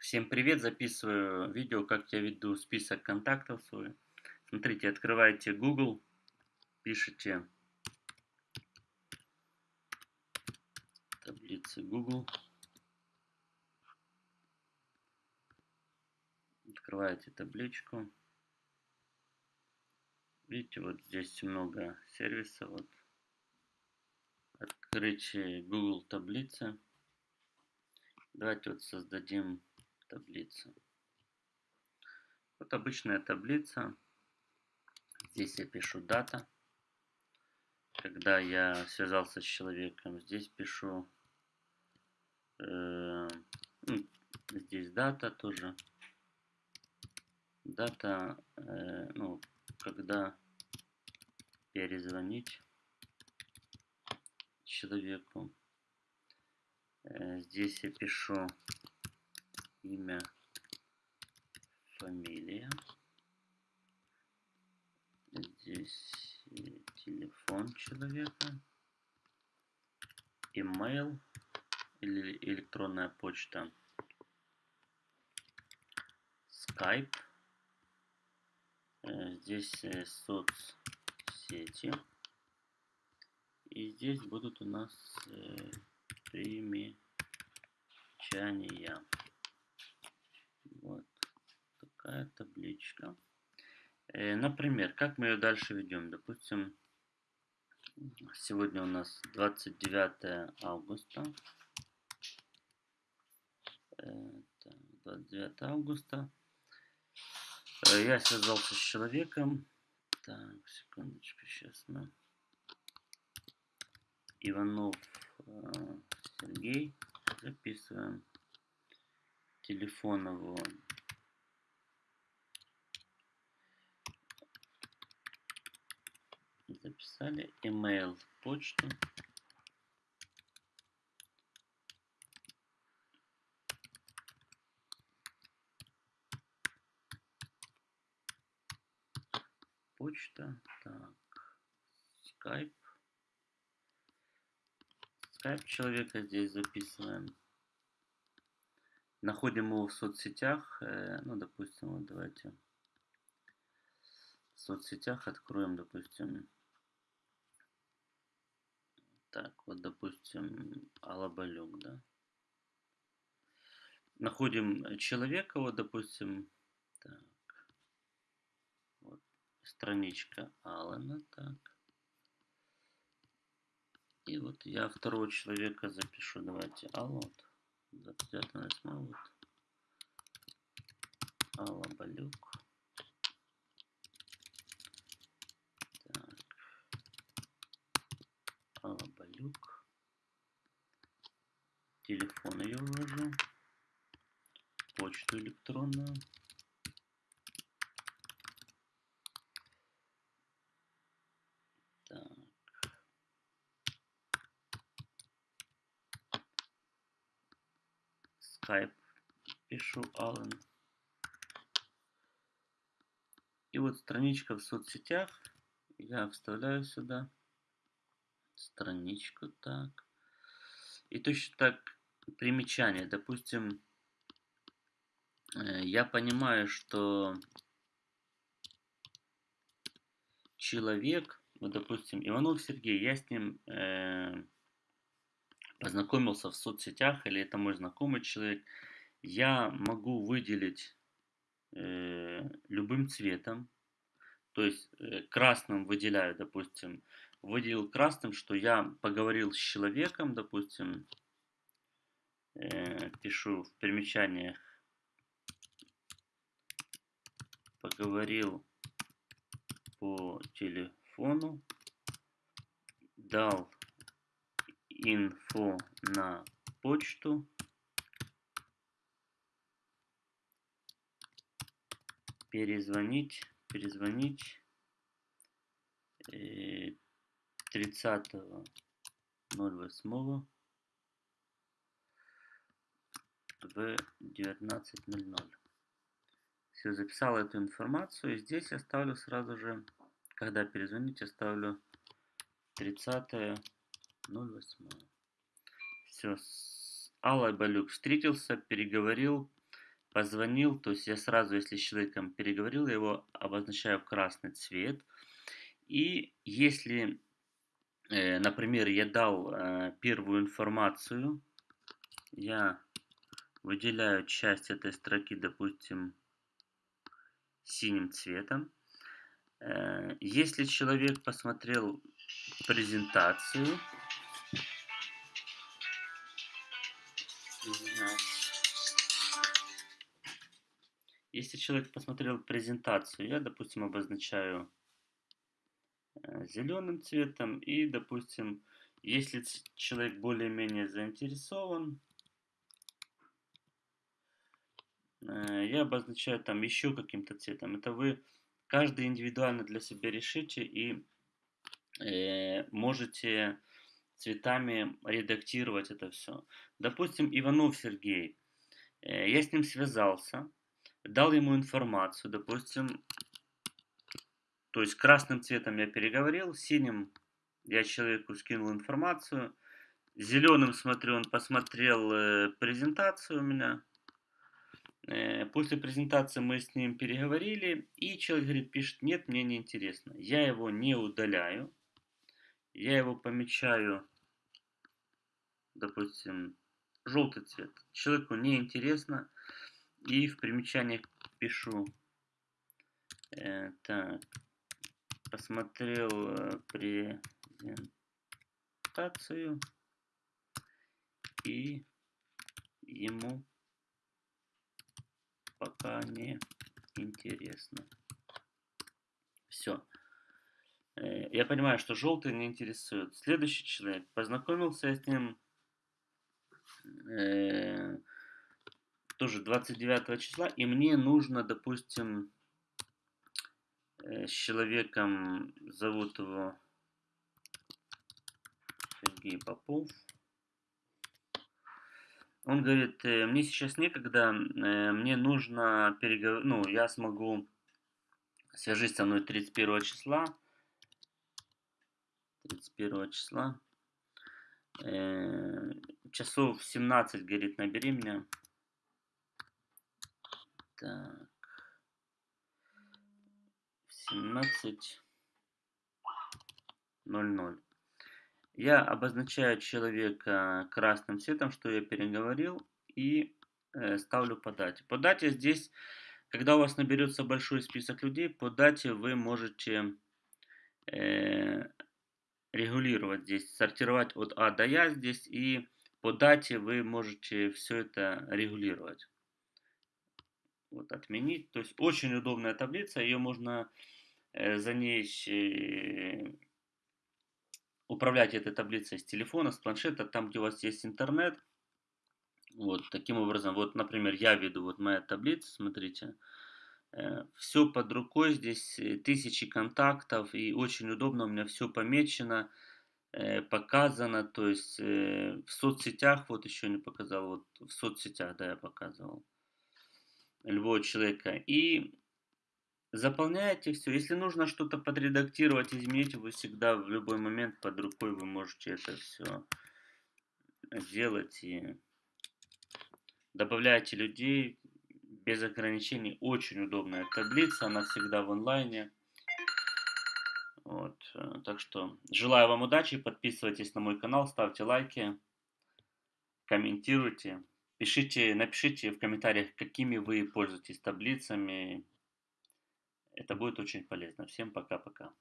Всем привет! Записываю видео, как я веду список контактов свой. Смотрите, открываете Google, пишите таблицы Google. Открываете табличку. Видите, вот здесь много сервисов. Вот. Открыть Google таблицы. Давайте вот создадим таблицу. Вот обычная таблица. Здесь я пишу дата. Когда я связался с человеком, здесь пишу э, ну, здесь дата тоже. Дата, э, ну, когда перезвонить человеку. Э, здесь я пишу имя, фамилия. Здесь телефон человека. Email или электронная почта. Skype. Э, здесь э, соцсети. И здесь будут у нас э, примечания. Такая табличка. Э, например, как мы ее дальше ведем? Допустим, сегодня у нас 29 августа. 29 августа. Э, я связался с человеком. Так, секундочку, сейчас мы. Иванов э, Сергей. Записываем телефон его. Записали email, почту. Почта, так, Skype. Skype человека здесь записываем. Находим его в соцсетях. Э, ну, допустим, вот давайте в соцсетях откроем, допустим, так, вот, допустим, Алабалюк, да. Находим человека, вот, допустим, так, вот, страничка Алана, так. И вот я второго человека запишу, давайте, Алла, вот. 29 вот. Алла Балюк. Так. Балюк. Телефон ее ввожу. Почту электронную. Skype пишу Алан. И вот страничка в соцсетях. Я вставляю сюда страничку так. И точно так примечание. Допустим, э, я понимаю, что человек, вот, допустим, Иванов Сергей, я с ним э, познакомился в соцсетях, или это мой знакомый человек, я могу выделить э, любым цветом, то есть э, красным выделяю, допустим, выделил красным, что я поговорил с человеком, допустим, э, пишу в примечаниях, поговорил по телефону, дал инфо на почту. Перезвонить, перезвонить 30.08 в 19.00. Все, записал эту информацию. И здесь оставлю сразу же, когда перезвонить, оставлю 30 08. Все. С Аллой Балюк встретился, переговорил. позвонил, то есть я сразу, если с человеком переговорил, я его обозначаю в красный цвет. И если, например, я дал э, первую информацию, я выделяю часть этой строки, допустим, синим цветом. Э, если человек посмотрел презентацию, если человек посмотрел презентацию, я, допустим, обозначаю э, зеленым цветом и, допустим, если человек более-менее заинтересован, э, я обозначаю там еще каким-то цветом. Это вы каждый индивидуально для себя решите и э, можете цветами редактировать это все. Допустим, Иванов Сергей. Э, я с ним связался, дал ему информацию, допустим, то есть красным цветом я переговорил, синим я человеку скинул информацию, зеленым смотрю, он посмотрел э, презентацию у меня, Э, после презентации мы с ним переговорили, и человек говорит, пишет, нет, мне не интересно. Я его не удаляю, я его помечаю, допустим, желтый цвет. Человеку не интересно, и в примечаниях пишу, э, так, посмотрел э, презентацию, и ему пока не интересно. Все. Э, я понимаю, что желтый не интересует. Следующий человек. Познакомился с ним э, тоже 29 числа, и мне нужно, допустим, с человеком, зовут его Сергей Попов, он говорит, э, мне сейчас некогда, э, мне нужно переговорить, ну, я смогу, свяжись со мной 31 числа, 31 числа, э, часов 17, говорит, набери меня. Так. 17.00. Я обозначаю человека красным цветом, что я переговорил, и э, ставлю по дате. По дате здесь, когда у вас наберется большой список людей, по дате вы можете э, регулировать здесь, сортировать от А до Я здесь, и по дате вы можете все это регулировать. Вот отменить. То есть очень удобная таблица, ее можно за ней э, управлять этой таблицей с телефона, с планшета, там, где у вас есть интернет. Вот таким образом, вот, например, я веду вот моя таблица, смотрите, э, все под рукой, здесь э, тысячи контактов, и очень удобно, у меня все помечено, э, показано, то есть в соцсетях, вот еще не показал, вот в соцсетях, да, я показывал любого человека. И Заполняете все. Если нужно что-то подредактировать, изменить, вы всегда в любой момент под рукой вы можете это все сделать. И добавляете людей без ограничений. Очень удобная таблица, она всегда в онлайне. Вот. Э, так что желаю вам удачи, подписывайтесь на мой канал, ставьте лайки, комментируйте. Пишите, напишите в комментариях, какими вы пользуетесь таблицами, это будет очень полезно. Всем пока-пока.